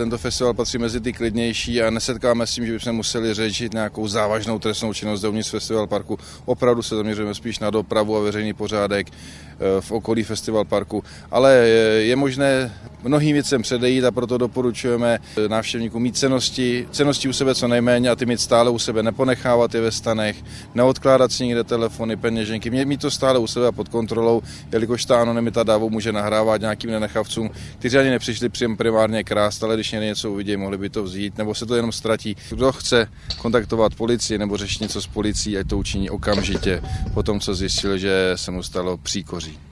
Tento festival patří mezi ty klidnější a nesetkáme s tím, že bychom museli řešit nějakou závažnou trestnou činnost dovnitř festival parku. Opravdu se zaměřujeme spíš na dopravu a veřejný pořádek eh, v okolí festival parku, ale je možné mnohým věcem předejít a proto doporučujeme návštěvníkům mít cenosti, cenosti u sebe co nejméně a ty mít stále u sebe, neponechávat je ve stanech, neodkládat si nikde telefony, peněženky, mít to stále u sebe pod kontrolou, jelikož ta anonymita dávu může nahrávat nějakým nenechavcům, kteří ani nepřišli příjem primárně krást, ale když něco uvidí, mohli by to vzít, nebo se to jenom ztratí. Kdo chce kontaktovat policii nebo řešit něco s policií, ať to učiní okamžitě po tom, co zjistil, že se mu stalo příkoří.